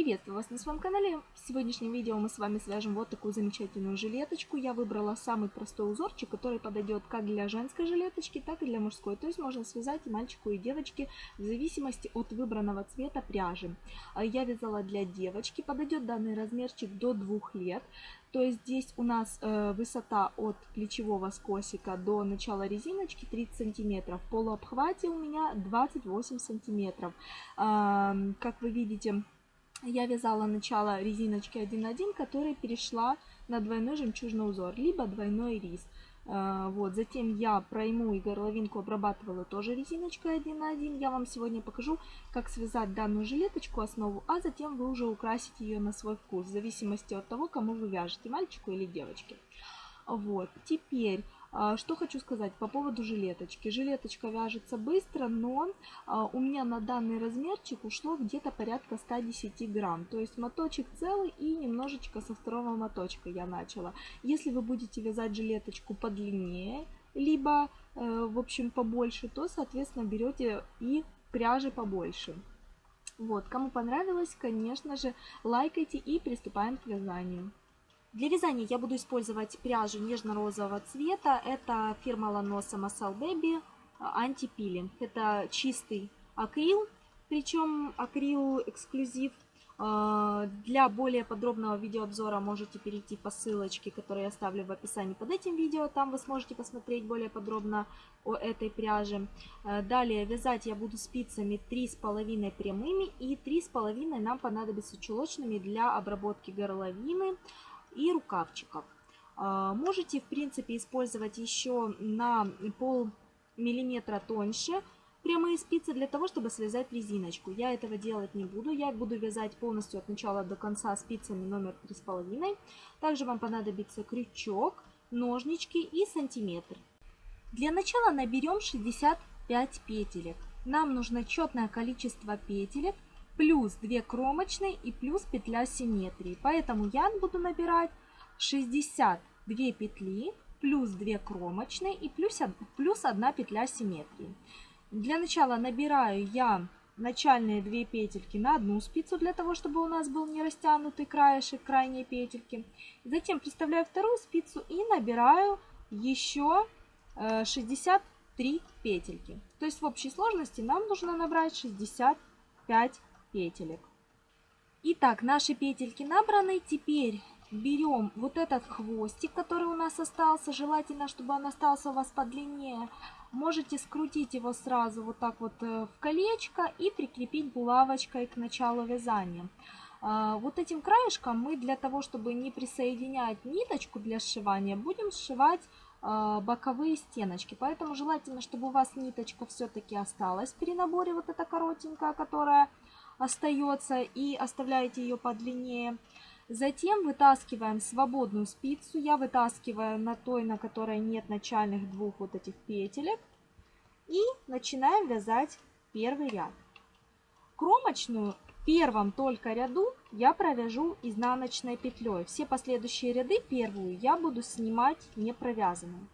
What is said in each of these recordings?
Приветствую вас на своем канале. В сегодняшнем видео мы с вами свяжем вот такую замечательную жилеточку. Я выбрала самый простой узорчик, который подойдет как для женской жилеточки, так и для мужской. То есть можно связать и мальчику, и девочке в зависимости от выбранного цвета пряжи. А Я вязала для девочки. Подойдет данный размерчик до 2 лет. То есть здесь у нас э, высота от плечевого скосика до начала резиночки 30 сантиметров. В полуобхвате у меня 28 сантиметров. Как вы видите, я вязала начало резиночки 1.1, которая перешла на двойной жемчужный узор, либо двойной рис. Э, вот, затем я пройму и горловинку обрабатывала тоже резиночкой 1 на 1. Я вам сегодня покажу, как связать данную жилеточку, основу, а затем вы уже украсите ее на свой вкус, в зависимости от того, кому вы вяжете, мальчику или девочке. Вот, теперь что хочу сказать по поводу жилеточки. Жилеточка вяжется быстро, но а, у меня на данный размерчик ушло где-то порядка 110 грамм. То есть моточек целый и немножечко со второго моточка я начала. Если вы будете вязать жилеточку подлиннее, либо, э, в общем, побольше, то, соответственно, берете и пряжи побольше. Вот, кому понравилось, конечно же, лайкайте и приступаем к вязанию. Для вязания я буду использовать пряжу нежно-розового цвета. Это фирма Lanosa Masal Baby антипилинг. Это чистый акрил, причем акрил эксклюзив. А, для более подробного видеообзора можете перейти по ссылочке, которую я оставлю в описании под этим видео. Там вы сможете посмотреть более подробно о этой пряже. А, далее вязать я буду спицами 3,5 прямыми и 3,5 нам понадобится чулочными для обработки горловины и рукавчиков. А, можете, в принципе, использовать еще на пол миллиметра тоньше прямые спицы для того, чтобы связать резиночку. Я этого делать не буду. Я буду вязать полностью от начала до конца спицами номер 3,5. Также вам понадобится крючок, ножнички и сантиметр. Для начала наберем 65 петелек. Нам нужно четное количество петелек – плюс 2 кромочные и плюс петля симметрии. Поэтому я буду набирать 62 петли плюс 2 кромочные и плюс, плюс 1 петля симметрии. Для начала набираю я начальные 2 петельки на одну спицу, для того, чтобы у нас был не растянутый краешек крайней петельки. Затем приставляю вторую спицу и набираю еще 63 э, петельки. То есть в общей сложности нам нужно набрать 65 петелек. Итак, наши петельки набраны. Теперь берем вот этот хвостик, который у нас остался. Желательно, чтобы он остался у вас подлиннее. Можете скрутить его сразу вот так вот э, в колечко и прикрепить булавочкой к началу вязания. А, вот этим краешком мы для того, чтобы не присоединять ниточку для сшивания, будем сшивать а, боковые стеночки. Поэтому желательно, чтобы у вас ниточка все-таки осталась при наборе, вот эта коротенькая, которая остается и оставляете ее подлиннее. Затем вытаскиваем свободную спицу. Я вытаскиваю на той, на которой нет начальных двух вот этих петелек. И начинаем вязать первый ряд. Кромочную в первом только ряду я провяжу изнаночной петлей. Все последующие ряды первую я буду снимать не провязанной.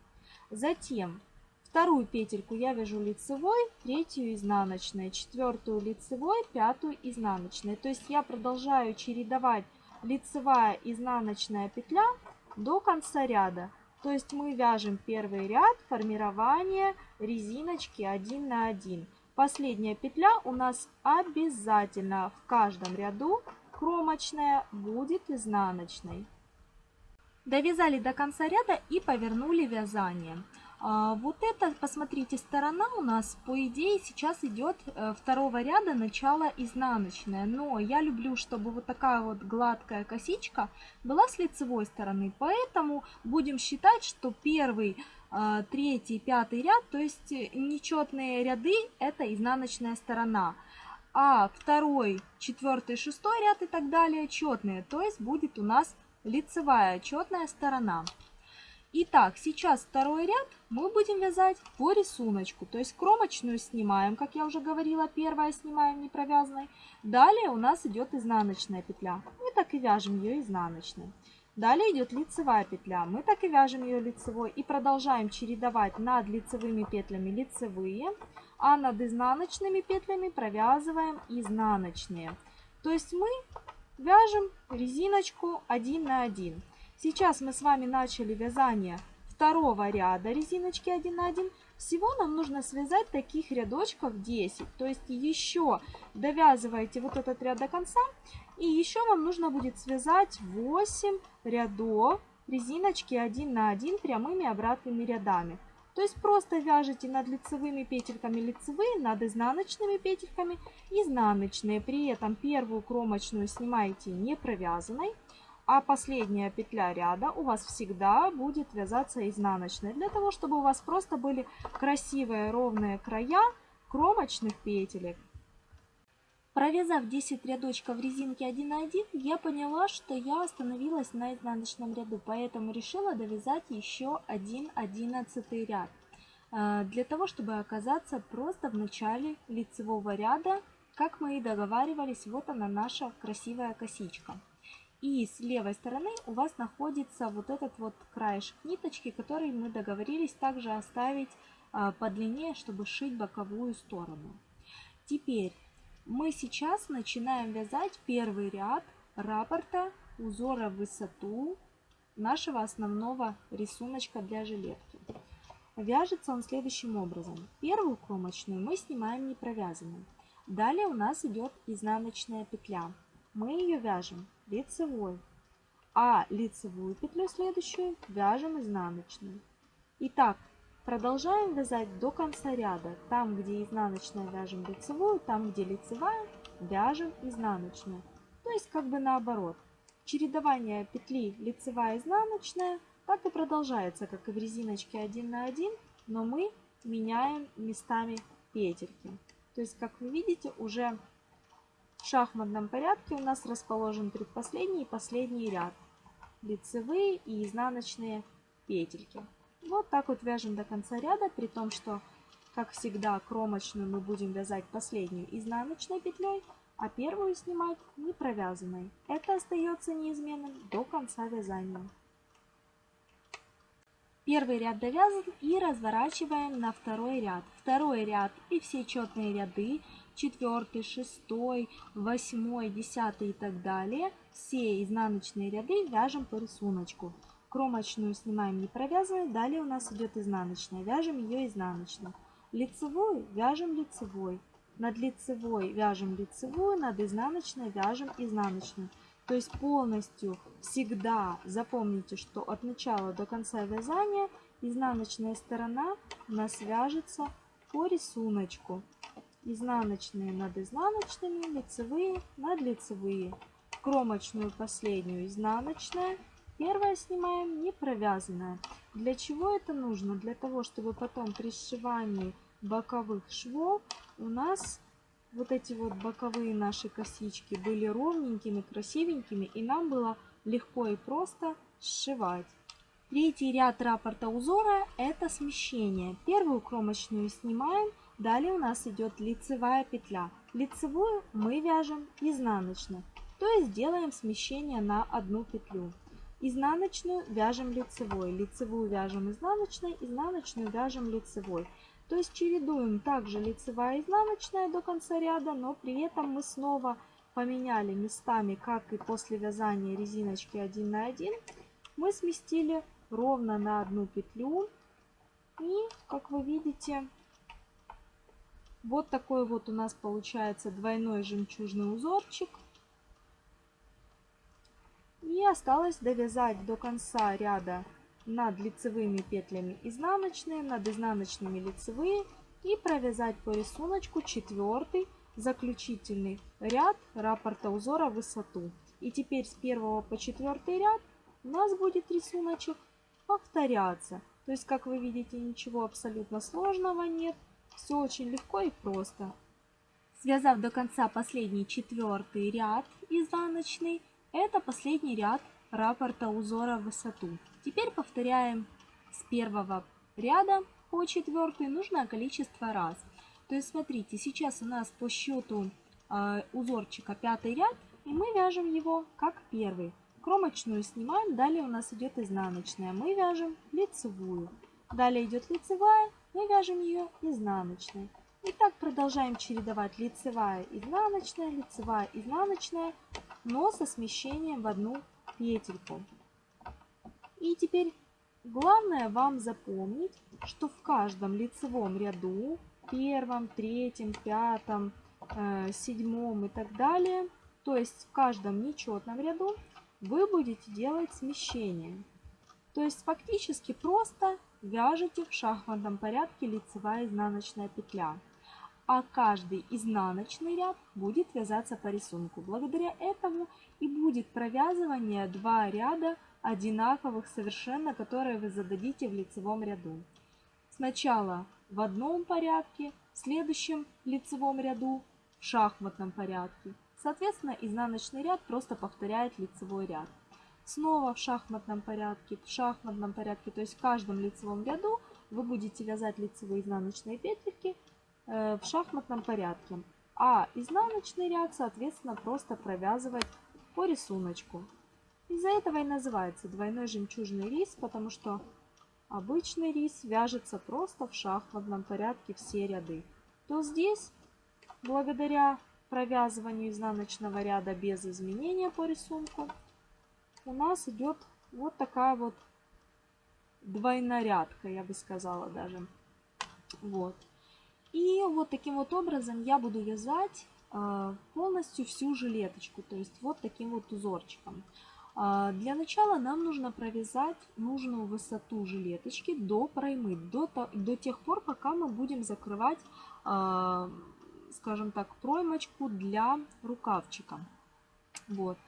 Затем Вторую петельку я вяжу лицевой, третью изнаночной, четвертую лицевой, пятую изнаночной. То есть я продолжаю чередовать лицевая изнаночная петля до конца ряда. То есть мы вяжем первый ряд формирования резиночки 1 на 1. Последняя петля у нас обязательно в каждом ряду кромочная будет изнаночной. Довязали до конца ряда и повернули вязание. А, вот это, посмотрите, сторона у нас, по идее, сейчас идет э, второго ряда начало изнаночная. Но я люблю, чтобы вот такая вот гладкая косичка была с лицевой стороны. Поэтому будем считать, что первый, а, третий, пятый ряд, то есть нечетные ряды, это изнаночная сторона. А второй, четвертый, шестой ряд и так далее четные. То есть будет у нас лицевая четная сторона. Итак, сейчас второй ряд мы будем вязать по рисунку. То есть кромочную снимаем, как я уже говорила, первая снимаем не провязанной. Далее у нас идет изнаночная петля. Мы так и вяжем ее изнаночной. Далее идет лицевая петля. Мы так и вяжем ее лицевой. И продолжаем чередовать над лицевыми петлями лицевые, а над изнаночными петлями провязываем изнаночные. То есть мы вяжем резиночку 1 на 1. Сейчас мы с вами начали вязание второго ряда резиночки 1 на 1. Всего нам нужно связать таких рядочков 10. То есть еще довязываете вот этот ряд до конца. И еще вам нужно будет связать 8 рядов резиночки 1 на 1 прямыми обратными рядами. То есть просто вяжете над лицевыми петельками лицевые, над изнаночными петельками изнаночные. При этом первую кромочную снимаете не провязанной, а последняя петля ряда у вас всегда будет вязаться изнаночной. Для того, чтобы у вас просто были красивые ровные края кромочных петелек. Провязав 10 рядочков резинки 1 на 1, я поняла, что я остановилась на изнаночном ряду, поэтому решила довязать еще один одиннадцатый ряд. А, для того, чтобы оказаться просто в начале лицевого ряда, как мы и договаривались, вот она наша красивая косичка. И с левой стороны у вас находится вот этот вот краешек ниточки, который мы договорились также оставить а, подлиннее, чтобы шить боковую сторону. Теперь мы сейчас начинаем вязать первый ряд раппорта узора в высоту нашего основного рисуночка для жилетки. Вяжется он следующим образом. Первую кромочную мы снимаем не провязанной. Далее у нас идет изнаночная петля. Мы ее вяжем лицевой, а лицевую петлю следующую вяжем изнаночной. Итак, Продолжаем вязать до конца ряда. Там, где изнаночная, вяжем лицевую, там, где лицевая, вяжем изнаночную. То есть как бы наоборот. Чередование петли лицевая изнаночная так и продолжается, как и в резиночке 1 на 1, но мы меняем местами петельки. То есть, как вы видите, уже шахматном порядке у нас расположен предпоследний и последний ряд. Лицевые и изнаночные петельки. Вот так вот вяжем до конца ряда, при том, что, как всегда, кромочную мы будем вязать последнюю изнаночной петлей, а первую снимать не провязанной. Это остается неизменным до конца вязания. Первый ряд довязан и разворачиваем на второй ряд. Второй ряд и все четные ряды, четвертый, шестой, восьмой, десятый и так далее, все изнаночные ряды вяжем по рисунку. Кромочную снимаем не провязанной, далее у нас идет изнаночная, вяжем ее изнаночной. Лицевую вяжем лицевой, над лицевой вяжем лицевую, над изнаночной вяжем изнаночную. То есть полностью всегда запомните, что от начала до конца вязания изнаночная сторона у нас вяжется по рисунку. Изнаночные над изнаночными, лицевые над лицевые. Кромочную последнюю изнаночная Первое снимаем не провязанное. Для чего это нужно? Для того, чтобы потом при сшивании боковых швов у нас вот эти вот боковые наши косички были ровненькими, красивенькими, и нам было легко и просто сшивать. Третий ряд раппорта узора это смещение. Первую кромочную снимаем, далее у нас идет лицевая петля. Лицевую мы вяжем изнаночно, то есть делаем смещение на одну петлю. Изнаночную вяжем лицевой, лицевую вяжем изнаночной, изнаночную вяжем лицевой. То есть чередуем также лицевая и изнаночная до конца ряда, но при этом мы снова поменяли местами, как и после вязания резиночки 1 на 1, мы сместили ровно на одну петлю. И, как вы видите, вот такой вот у нас получается двойной жемчужный узорчик. И осталось довязать до конца ряда над лицевыми петлями изнаночные, над изнаночными лицевые и провязать по рисунку четвертый заключительный ряд раппорта узора высоту. И теперь с первого по четвертый ряд у нас будет рисуночек повторяться. То есть, как вы видите, ничего абсолютно сложного нет. Все очень легко и просто. Связав до конца последний четвертый ряд изнаночный, это последний ряд раппорта узора в высоту. Теперь повторяем с первого ряда по четвертый нужное количество раз. То есть смотрите, сейчас у нас по счету э, узорчика пятый ряд, и мы вяжем его как первый. Кромочную снимаем, далее у нас идет изнаночная, мы вяжем лицевую. Далее идет лицевая, мы вяжем ее изнаночной. И так продолжаем чередовать лицевая, изнаночная, лицевая, изнаночная но со смещением в одну петельку. И теперь главное вам запомнить, что в каждом лицевом ряду, первом, третьем, пятом, э, седьмом и так далее, то есть в каждом нечетном ряду вы будете делать смещение. То есть фактически просто вяжете в шахматном порядке лицевая изнаночная петля. А каждый изнаночный ряд будет вязаться по рисунку. Благодаря этому и будет провязывание два ряда одинаковых совершенно, которые вы зададите в лицевом ряду. Сначала в одном порядке, в следующем лицевом ряду в шахматном порядке. Соответственно, изнаночный ряд просто повторяет лицевой ряд. Снова в шахматном порядке, в шахматном порядке, то есть в каждом лицевом ряду вы будете вязать лицевые изнаночные петельки э, в шахматном порядке. А изнаночный ряд, соответственно, просто провязывать по рисунку. Из-за этого и называется двойной жемчужный рис, потому что обычный рис вяжется просто в шахматном порядке все ряды. То здесь, благодаря провязыванию изнаночного ряда без изменения по рисунку, у нас идет вот такая вот двойнорядка, я бы сказала даже. Вот. И вот таким вот образом я буду вязать э, полностью всю жилеточку, то есть вот таким вот узорчиком. А, для начала нам нужно провязать нужную высоту жилеточки до проймы, до, до тех пор, пока мы будем закрывать, а, скажем так, проймочку для рукавчика. Вот.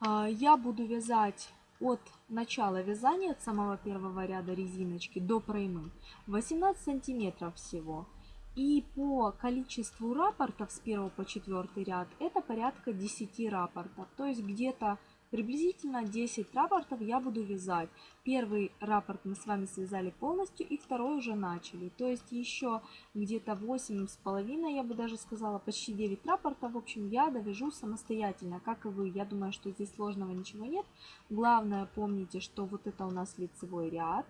А, я буду вязать от начала вязания, от самого первого ряда резиночки до проймы 18 сантиметров всего. И по количеству рапортов с 1 по 4 ряд это порядка 10 рапортов. То есть где-то Приблизительно 10 рапортов я буду вязать. Первый рапорт мы с вами связали полностью и второй уже начали. То есть еще где-то 8,5, я бы даже сказала, почти 9 рапортов. В общем, я довяжу самостоятельно, как и вы. Я думаю, что здесь сложного ничего нет. Главное, помните, что вот это у нас лицевой ряд.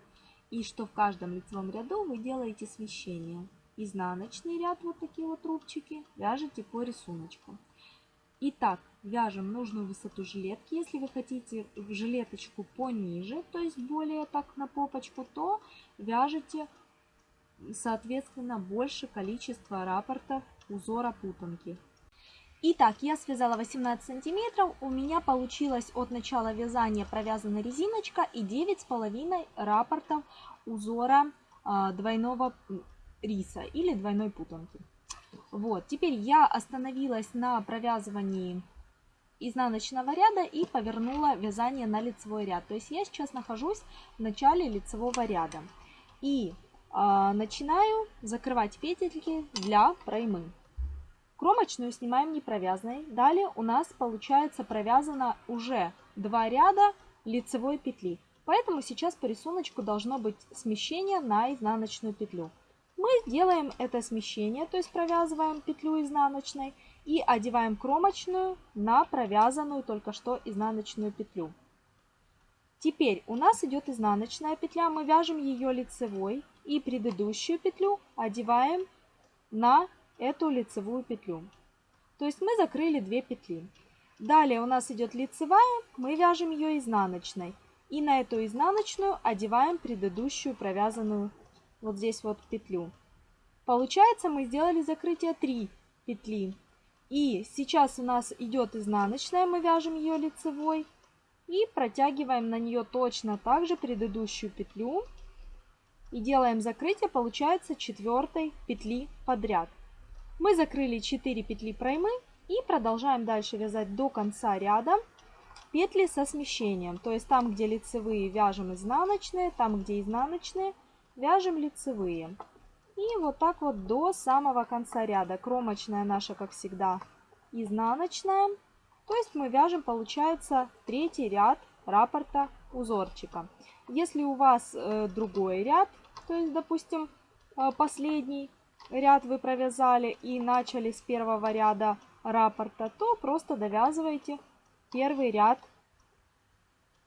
И что в каждом лицевом ряду вы делаете смещение. Изнаночный ряд, вот такие вот рубчики, вяжете по рисунку. Итак, вяжем нужную высоту жилетки. Если вы хотите жилеточку пониже, то есть более так на попочку, то вяжете, соответственно, больше количество рапортов узора путанки. Итак, я связала 18 сантиметров. У меня получилось от начала вязания провязана резиночка и 9,5 рапортов узора а, двойного риса или двойной путанки. Вот, теперь я остановилась на провязывании изнаночного ряда и повернула вязание на лицевой ряд. То есть я сейчас нахожусь в начале лицевого ряда. И э, начинаю закрывать петельки для проймы. Кромочную снимаем не провязанной. Далее у нас получается провязано уже два ряда лицевой петли. Поэтому сейчас по рисунку должно быть смещение на изнаночную петлю. Мы делаем это смещение, то есть провязываем петлю изнаночной и одеваем кромочную на провязанную только что изнаночную петлю. Теперь у нас идет изнаночная петля, мы вяжем ее лицевой и предыдущую петлю одеваем на эту лицевую петлю. То есть мы закрыли две петли. Далее у нас идет лицевая, мы вяжем ее изнаночной. И на эту изнаночную одеваем предыдущую провязанную вот здесь вот петлю. Получается, мы сделали закрытие 3 петли. И сейчас у нас идет изнаночная, мы вяжем ее лицевой. И протягиваем на нее точно так же предыдущую петлю. И делаем закрытие, получается, четвертой петли подряд. Мы закрыли 4 петли проймы и продолжаем дальше вязать до конца ряда петли со смещением. То есть там, где лицевые, вяжем изнаночные, там, где изнаночные, вяжем лицевые. И вот так вот до самого конца ряда. Кромочная наша, как всегда, изнаночная. То есть мы вяжем, получается, третий ряд раппорта узорчика. Если у вас э, другой ряд, то есть, допустим, э, последний ряд вы провязали и начали с первого ряда раппорта, то просто довязывайте первый ряд,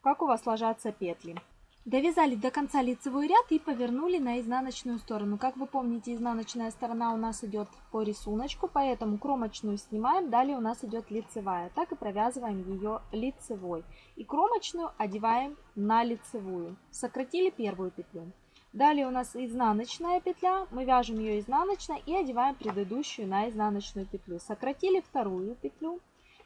как у вас ложатся петли. Довязали до конца лицевой ряд и повернули на изнаночную сторону. Как вы помните, изнаночная сторона у нас идет по рисунку, поэтому кромочную снимаем, далее у нас идет лицевая. Так и провязываем ее лицевой. И кромочную одеваем на лицевую. Сократили первую петлю. Далее у нас изнаночная петля, мы вяжем ее изнаночной и одеваем предыдущую на изнаночную петлю. Сократили вторую петлю.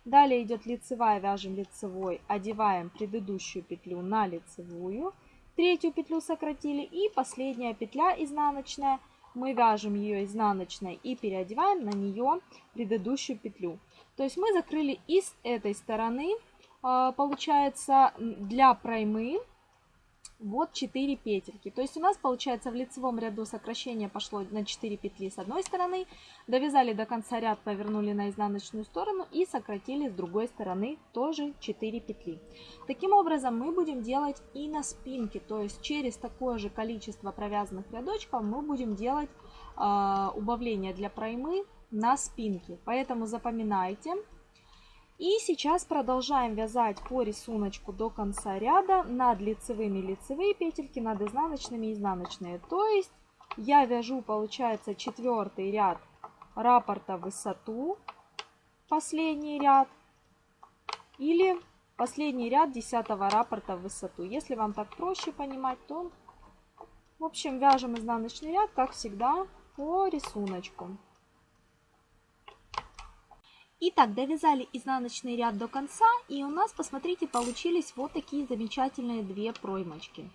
Далее идет лицевая, вяжем лицевой, одеваем предыдущую петлю на лицевую третью петлю сократили и последняя петля изнаночная. Мы вяжем ее изнаночной и переодеваем на нее предыдущую петлю. То есть мы закрыли и с этой стороны а, получается для проймы вот 4 петельки. То есть у нас получается в лицевом ряду сокращение пошло на 4 петли с одной стороны, довязали до конца ряд, повернули на изнаночную сторону и сократили с другой стороны тоже 4 петли. Таким образом мы будем делать и на спинке, то есть через такое же количество провязанных рядочков мы будем делать э, убавление для проймы на спинке. Поэтому запоминайте, и сейчас продолжаем вязать по рисунку до конца ряда над лицевыми лицевые петельки, над изнаночными изнаночные. То есть я вяжу, получается, четвертый ряд раппорта в высоту, последний ряд, или последний ряд десятого раппорта в высоту. Если вам так проще понимать, то, в общем, вяжем изнаночный ряд, как всегда, по рисунку. Итак, довязали изнаночный ряд до конца, и у нас, посмотрите, получились вот такие замечательные две проймочки.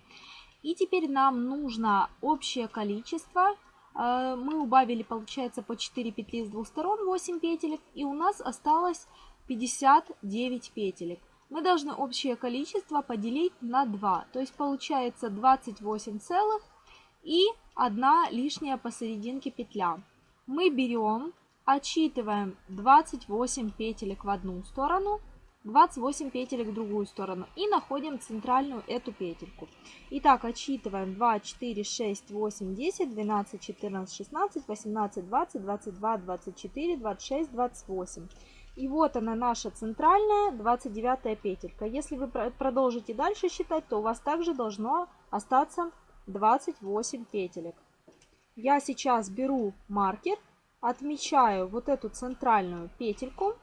И теперь нам нужно общее количество. Э, мы убавили, получается, по 4 петли с двух сторон, 8 петелек, и у нас осталось 59 петелек. Мы должны общее количество поделить на 2, то есть получается 28 целых и 1 лишняя посерединке петля. Мы берем Отсчитываем 28 петелек в одну сторону, 28 петелек в другую сторону и находим центральную эту петельку. Итак, отсчитываем 2, 4, 6, 8, 10, 12, 14, 16, 18, 20, 22, 24, 26, 28. И вот она наша центральная 29 петелька. Если вы продолжите дальше считать, то у вас также должно остаться 28 петелек. Я сейчас беру маркер отмечаю вот эту центральную петельку.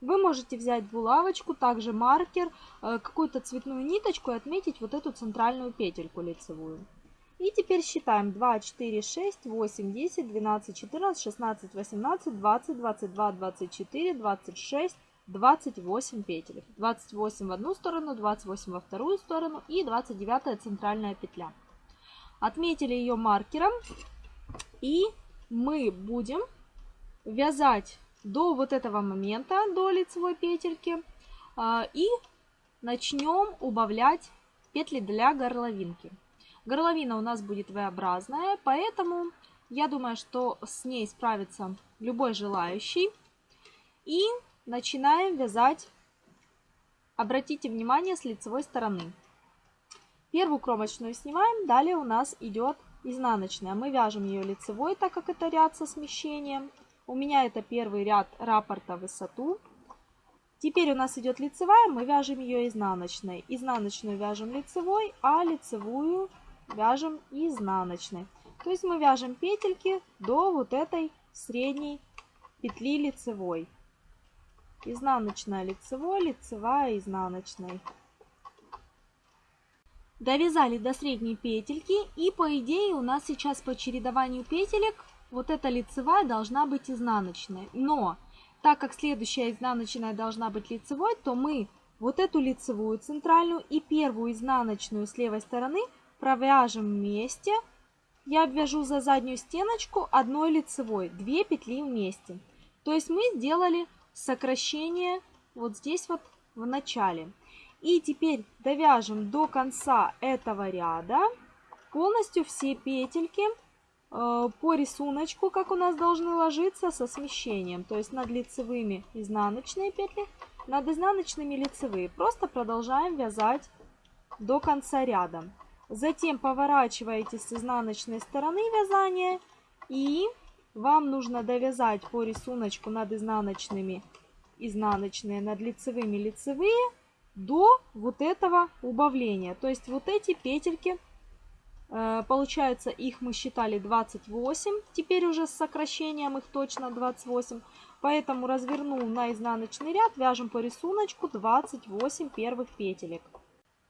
Вы можете взять булавочку, также маркер, э, какую-то цветную ниточку и отметить вот эту центральную петельку лицевую. И теперь считаем 2, 4, 6, 8, 10, 12, 14, 16, 18, 20, 22, 24, 26, 28 петель. 28 в одну сторону, 28 во вторую сторону и 29 центральная петля. Отметили ее маркером и мы будем вязать до вот этого момента, до лицевой петельки. А, и начнем убавлять петли для горловинки. Горловина у нас будет V-образная, поэтому я думаю, что с ней справится любой желающий. И начинаем вязать, обратите внимание, с лицевой стороны. Первую кромочную снимаем, далее у нас идет изнаночная. Мы вяжем ее лицевой, так как это ряд со смещением. У меня это первый ряд раппорта высоту. Теперь у нас идет лицевая, мы вяжем ее изнаночной. Изнаночную вяжем лицевой, а лицевую вяжем изнаночной. То есть мы вяжем петельки до вот этой средней петли лицевой. Изнаночная лицевой, лицевая изнаночной. Довязали до средней петельки и по идее у нас сейчас по чередованию петелек вот эта лицевая должна быть изнаночная. Но так как следующая изнаночная должна быть лицевой, то мы вот эту лицевую центральную и первую изнаночную с левой стороны провяжем вместе. Я обвяжу за заднюю стеночку одной лицевой, 2 петли вместе. То есть мы сделали сокращение вот здесь вот в начале. И теперь довяжем до конца этого ряда полностью все петельки по рисунку, как у нас должны ложиться со смещением. То есть над лицевыми изнаночные петли, над изнаночными лицевые. Просто продолжаем вязать до конца ряда. Затем поворачиваете с изнаночной стороны вязания и вам нужно довязать по рисунку над изнаночными изнаночные, над лицевыми лицевые до вот этого убавления. То есть вот эти петельки, э, получается, их мы считали 28, теперь уже с сокращением их точно 28. Поэтому развернул на изнаночный ряд, вяжем по рисунку 28 первых петелек.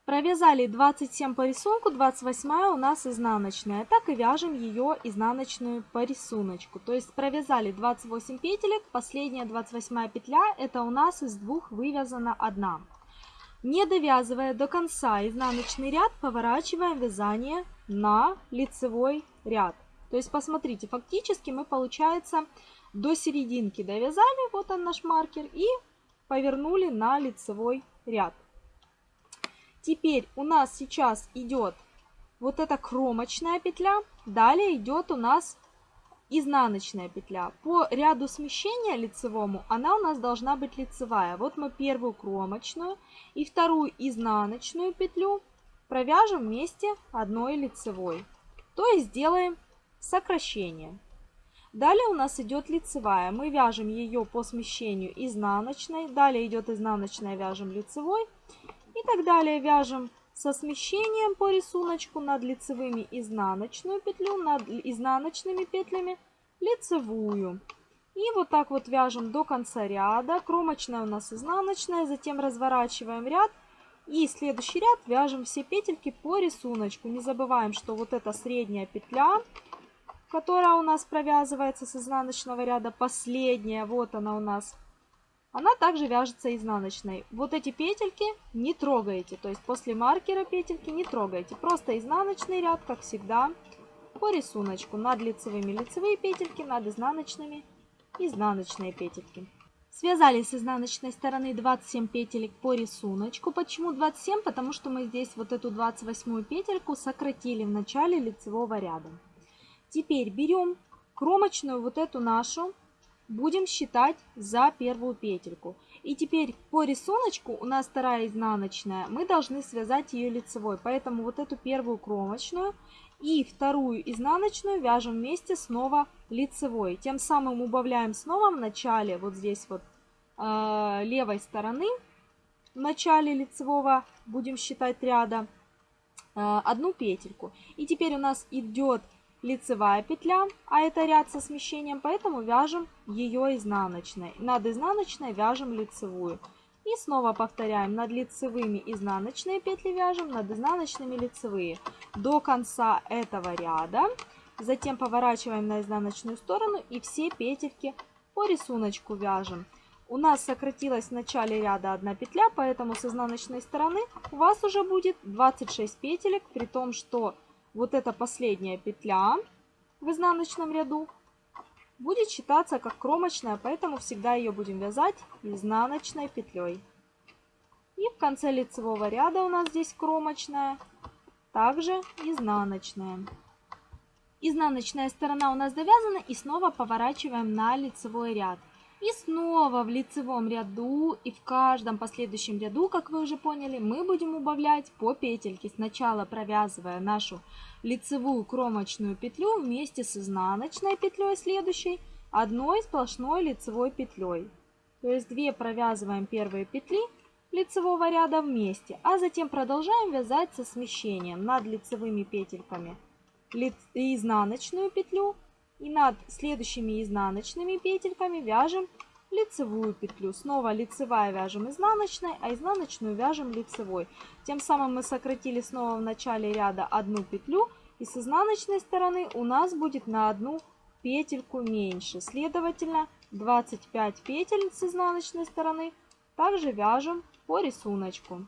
Провязали 27 по рисунку, 28 у нас изнаночная. Так и вяжем ее изнаночную по рисунку. То есть провязали 28 петелек, последняя 28 петля, это у нас из двух вывязана одна. Не довязывая до конца изнаночный ряд, поворачиваем вязание на лицевой ряд. То есть посмотрите, фактически мы, получается, до серединки довязали, вот он наш маркер, и повернули на лицевой ряд. Теперь у нас сейчас идет вот эта кромочная петля, далее идет у нас изнаночная петля. По ряду смещения лицевому она у нас должна быть лицевая. Вот мы первую кромочную и вторую изнаночную петлю провяжем вместе одной лицевой. То есть сделаем сокращение. Далее у нас идет лицевая. Мы вяжем ее по смещению изнаночной. Далее идет изнаночная, вяжем лицевой. И так далее вяжем со смещением по рисунку над лицевыми изнаночную петлю, над изнаночными петлями лицевую. И вот так вот вяжем до конца ряда. Кромочная у нас изнаночная, затем разворачиваем ряд. И следующий ряд вяжем все петельки по рисунку. Не забываем, что вот эта средняя петля, которая у нас провязывается с изнаночного ряда, последняя, вот она у нас она также вяжется изнаночной. Вот эти петельки не трогаете, то есть после маркера петельки не трогаете. Просто изнаночный ряд, как всегда, по рисунку. Над лицевыми лицевые петельки, над изнаночными изнаночные петельки. Связали с изнаночной стороны 27 петелек по рисунку. Почему 27? Потому что мы здесь вот эту 28 петельку сократили в начале лицевого ряда. Теперь берем кромочную вот эту нашу будем считать за первую петельку. И теперь по рисунку у нас вторая изнаночная, мы должны связать ее лицевой. Поэтому вот эту первую кромочную и вторую изнаночную вяжем вместе снова лицевой. Тем самым убавляем снова в начале, вот здесь вот э, левой стороны, в начале лицевого будем считать ряда, э, одну петельку. И теперь у нас идет лицевая петля, а это ряд со смещением, поэтому вяжем ее изнаночной. Над изнаночной вяжем лицевую. И снова повторяем, над лицевыми изнаночные петли вяжем, над изнаночными лицевые. До конца этого ряда. Затем поворачиваем на изнаночную сторону и все петельки по рисунку вяжем. У нас сократилась в начале ряда одна петля, поэтому с изнаночной стороны у вас уже будет 26 петелек, при том, что вот эта последняя петля в изнаночном ряду будет считаться как кромочная, поэтому всегда ее будем вязать изнаночной петлей. И в конце лицевого ряда у нас здесь кромочная, также изнаночная. Изнаночная сторона у нас довязана и снова поворачиваем на лицевой ряд. И снова в лицевом ряду и в каждом последующем ряду, как вы уже поняли, мы будем убавлять по петельке. Сначала провязывая нашу лицевую кромочную петлю вместе с изнаночной петлей следующей, одной сплошной лицевой петлей. То есть две провязываем первые петли лицевого ряда вместе, а затем продолжаем вязать со смещением над лицевыми петельками изнаночную петлю и над следующими изнаночными петельками вяжем лицевую петлю. Снова лицевая вяжем изнаночной, а изнаночную вяжем лицевой. Тем самым мы сократили снова в начале ряда одну петлю. И с изнаночной стороны у нас будет на одну петельку меньше. Следовательно, 25 петель с изнаночной стороны также вяжем по рисунку.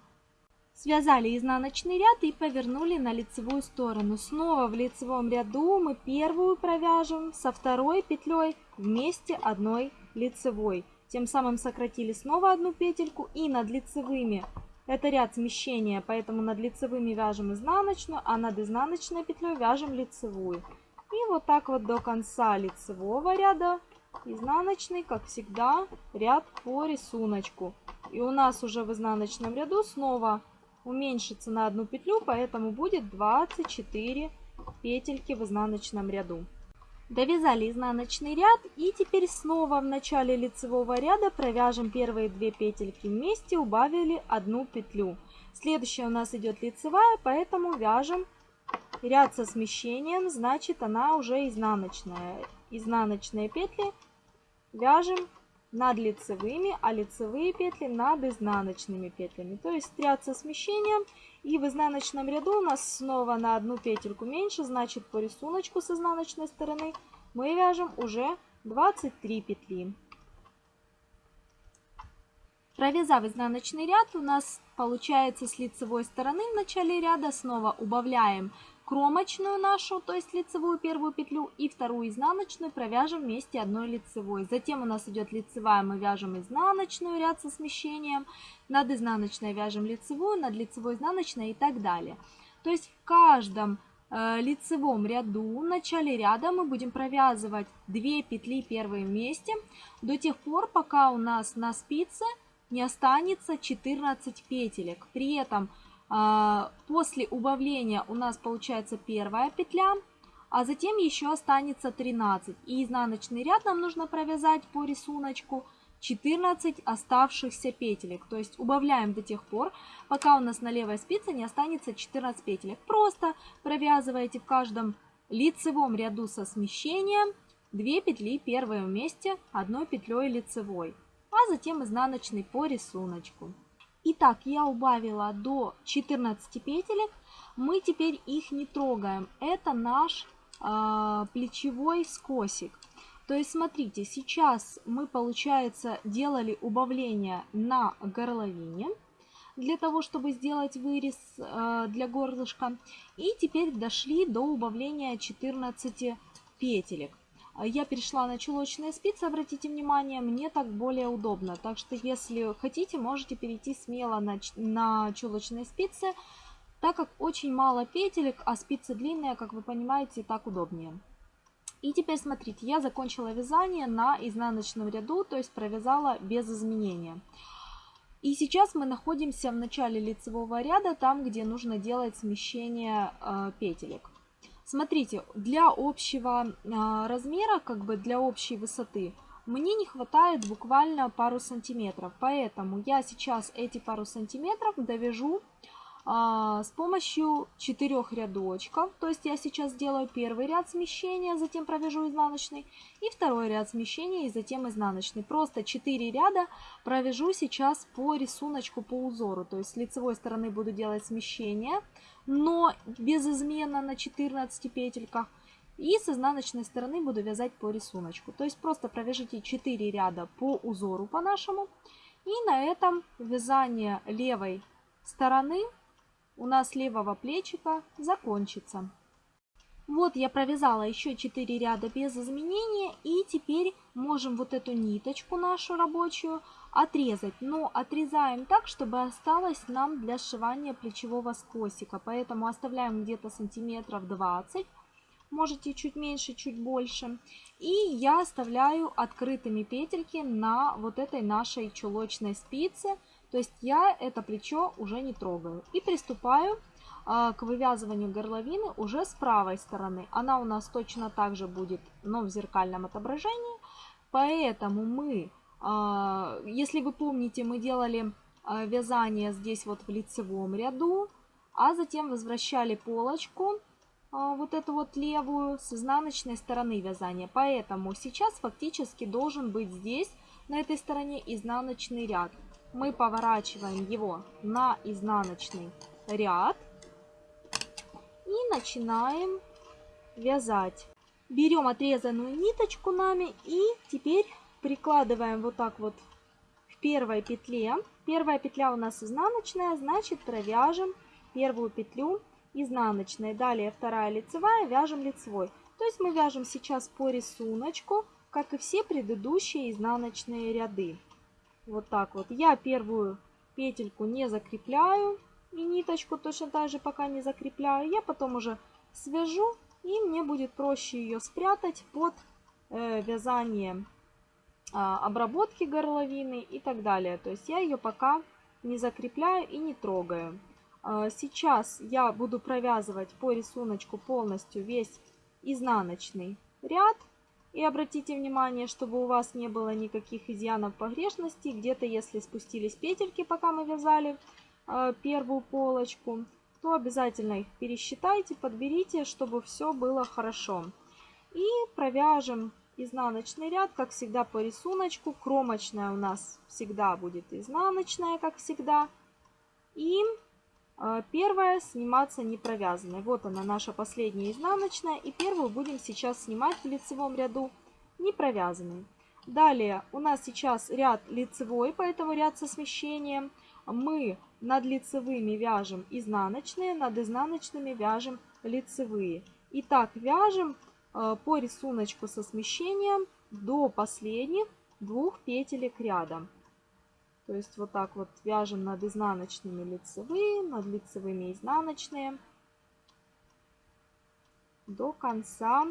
Связали изнаночный ряд и повернули на лицевую сторону. Снова в лицевом ряду мы первую провяжем со второй петлей вместе одной лицевой. Тем самым сократили снова одну петельку и над лицевыми это ряд смещения, поэтому над лицевыми вяжем изнаночную, а над изнаночной петлей вяжем лицевую. И вот так вот до конца лицевого ряда изнаночный, как всегда, ряд по рисунку. И у нас уже в изнаночном ряду снова уменьшится на одну петлю, поэтому будет 24 петельки в изнаночном ряду. Довязали изнаночный ряд и теперь снова в начале лицевого ряда провяжем первые две петельки вместе, убавили одну петлю. Следующая у нас идет лицевая, поэтому вяжем ряд со смещением, значит она уже изнаночная. Изнаночные петли вяжем над лицевыми, а лицевые петли над изнаночными петлями. То есть ряд со смещением. И в изнаночном ряду у нас снова на одну петельку меньше, значит по рисунку с изнаночной стороны мы вяжем уже 23 петли. Провязав изнаночный ряд, у нас получается с лицевой стороны в начале ряда снова убавляем кромочную нашу, то есть лицевую первую петлю, и вторую изнаночную провяжем вместе одной лицевой. Затем у нас идет лицевая, мы вяжем изнаночную ряд со смещением, над изнаночной вяжем лицевую, над лицевой изнаночной и так далее. То есть в каждом э, лицевом ряду, в начале ряда мы будем провязывать 2 петли первые вместе до тех пор, пока у нас на спице не останется 14 петелек. При этом после убавления у нас получается первая петля, а затем еще останется 13. И изнаночный ряд нам нужно провязать по рисунку 14 оставшихся петелек. То есть убавляем до тех пор, пока у нас на левой спице не останется 14 петелек. Просто провязываете в каждом лицевом ряду со смещением 2 петли первые вместе одной петлей лицевой, а затем изнаночный по рисунку. Итак, я убавила до 14 петелек. Мы теперь их не трогаем. Это наш э, плечевой скосик. То есть, смотрите, сейчас мы, получается, делали убавление на горловине для того, чтобы сделать вырез э, для горлышка. И теперь дошли до убавления 14 петелек. А я перешла на чулочные спицы, обратите внимание, мне так более удобно. Так что, если хотите, можете перейти смело на, на чулочные спицы, так как очень мало петелек, а спицы длинные, как вы понимаете, так удобнее. И теперь смотрите, я закончила вязание на изнаночном ряду, то есть провязала без изменения. И сейчас мы находимся в начале лицевого ряда, там, где нужно делать смещение э, петелек. Смотрите, для общего а, размера, как бы для общей высоты, мне не хватает буквально пару сантиметров. Поэтому я сейчас эти пару сантиметров довяжу а, с помощью четырех рядочков. То есть я сейчас делаю первый ряд смещения, затем провяжу изнаночный, и второй ряд смещения, и затем изнаночный. Просто 4 ряда провяжу сейчас по рисунку, по узору. То есть с лицевой стороны буду делать смещение, но без измена на 14 петельках. И с изнаночной стороны буду вязать по рисунку. То есть просто провяжите 4 ряда по узору по нашему. И на этом вязание левой стороны у нас левого плечика закончится. Вот я провязала еще 4 ряда без изменения. И теперь можем вот эту ниточку нашу рабочую отрезать. Но отрезаем так, чтобы осталось нам для сшивания плечевого скосика. Поэтому оставляем где-то сантиметров 20. Можете чуть меньше, чуть больше. И я оставляю открытыми петельки на вот этой нашей чулочной спице. То есть я это плечо уже не трогаю. И приступаю а, к вывязыванию горловины уже с правой стороны. Она у нас точно так же будет, но в зеркальном отображении. Поэтому мы если вы помните, мы делали а, вязание здесь вот в лицевом ряду, а затем возвращали полочку, а, вот эту вот левую, с изнаночной стороны вязания. Поэтому сейчас фактически должен быть здесь, на этой стороне, изнаночный ряд. Мы поворачиваем его на изнаночный ряд и начинаем вязать. Берем отрезанную ниточку нами и теперь прикладываем вот так вот в первой петле. Первая петля у нас изнаночная, значит провяжем первую петлю изнаночной. Далее вторая лицевая, вяжем лицевой. То есть мы вяжем сейчас по рисунку, как и все предыдущие изнаночные ряды. Вот так вот. Я первую петельку не закрепляю и ниточку точно так же пока не закрепляю. Я потом уже свяжу и мне будет проще ее спрятать под э, вязание обработки горловины и так далее. То есть я ее пока не закрепляю и не трогаю. А, сейчас я буду провязывать по рисунку полностью весь изнаночный ряд. И обратите внимание, чтобы у вас не было никаких изъянов погрешностей. Где-то, если спустились петельки, пока мы вязали э, первую полочку, то обязательно их пересчитайте, подберите, чтобы все было хорошо. И провяжем изнаночный ряд, как всегда по рисунку. Кромочная у нас всегда будет изнаночная, как всегда. И э, первая сниматься не провязанной. Вот она наша последняя изнаночная. И первую будем сейчас снимать в лицевом ряду не провязанной. Далее у нас сейчас ряд лицевой, поэтому ряд со смещением. Мы над лицевыми вяжем изнаночные, над изнаночными вяжем лицевые. И так вяжем по рисунку со смещением до последних двух петелек ряда. То есть вот так вот вяжем над изнаночными лицевые, над лицевыми изнаночные до конца,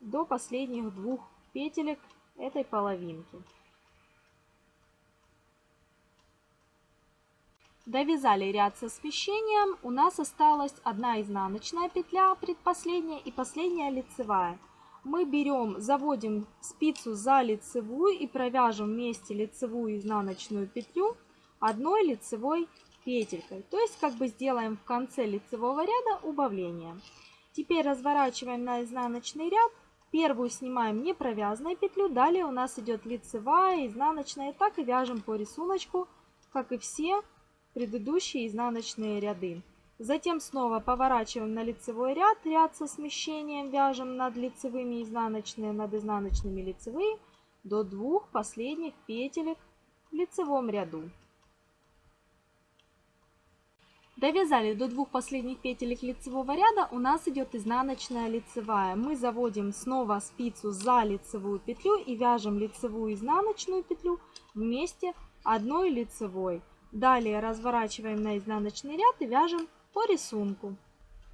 до последних двух петелек этой половинки. Довязали ряд со смещением. У нас осталась одна изнаночная петля, предпоследняя и последняя лицевая. Мы берем, заводим спицу за лицевую и провяжем вместе лицевую и изнаночную петлю одной лицевой петелькой. То есть как бы сделаем в конце лицевого ряда убавление. Теперь разворачиваем на изнаночный ряд. Первую снимаем не провязанной петлю. Далее у нас идет лицевая, изнаночная. Так и вяжем по рисунку, как и все предыдущие изнаночные ряды. Затем снова поворачиваем на лицевой ряд, ряд со смещением вяжем над лицевыми изнаночные, над изнаночными лицевые до двух последних петелек в лицевом ряду. Довязали до двух последних петелек лицевого ряда, у нас идет изнаночная лицевая. Мы заводим снова спицу за лицевую петлю и вяжем лицевую изнаночную петлю вместе одной лицевой. Далее разворачиваем на изнаночный ряд и вяжем по рисунку.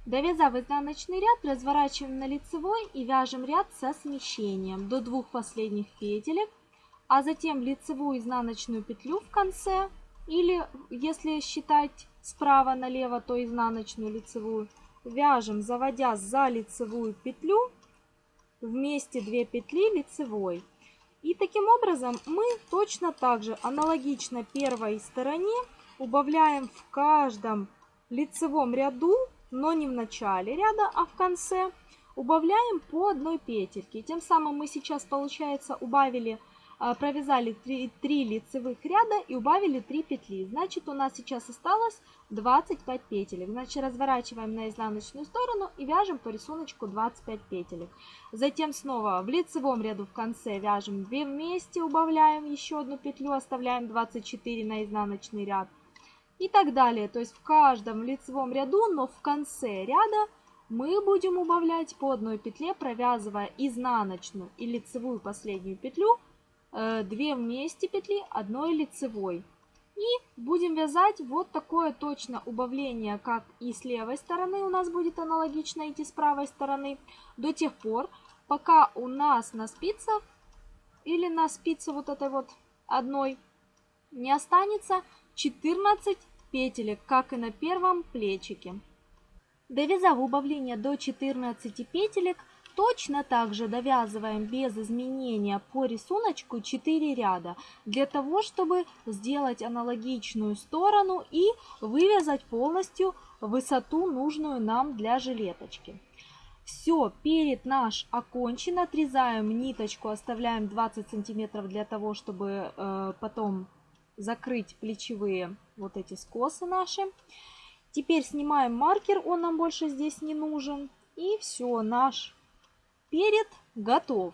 Довязав изнаночный ряд, разворачиваем на лицевой и вяжем ряд со смещением до двух последних петелек, а затем лицевую изнаночную петлю в конце, или если считать справа налево, то изнаночную лицевую, вяжем, заводя за лицевую петлю, вместе 2 петли лицевой. И таким образом мы точно так же аналогично первой стороне убавляем в каждом лицевом ряду, но не в начале ряда, а в конце, убавляем по одной петельке. Тем самым мы сейчас, получается, убавили провязали 3, 3 лицевых ряда и убавили 3 петли. Значит, у нас сейчас осталось 25 петелек. Значит, разворачиваем на изнаночную сторону и вяжем по рисунку 25 петелек. Затем снова в лицевом ряду в конце вяжем 2 вместе, убавляем еще одну петлю, оставляем 24 на изнаночный ряд. И так далее. То есть в каждом лицевом ряду, но в конце ряда мы будем убавлять по одной петле, провязывая изнаночную и лицевую последнюю петлю 2 э, вместе петли одной лицевой. И будем вязать вот такое точно убавление, как и с левой стороны у нас будет аналогично идти с правой стороны, до тех пор, пока у нас на спицах или на спице вот этой вот одной не останется 14 петелек, как и на первом плечике. Довязав убавление до 14 петелек, Точно так же довязываем без изменения по рисунку 4 ряда, для того, чтобы сделать аналогичную сторону и вывязать полностью высоту, нужную нам для жилеточки. Все, перед наш окончен, отрезаем ниточку, оставляем 20 сантиметров для того, чтобы э, потом закрыть плечевые вот эти скосы наши. Теперь снимаем маркер, он нам больше здесь не нужен. И все, наш перед готов.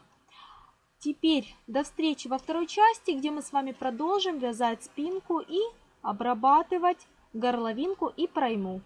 Теперь до встречи во второй части, где мы с вами продолжим вязать спинку и обрабатывать горловинку и пройму.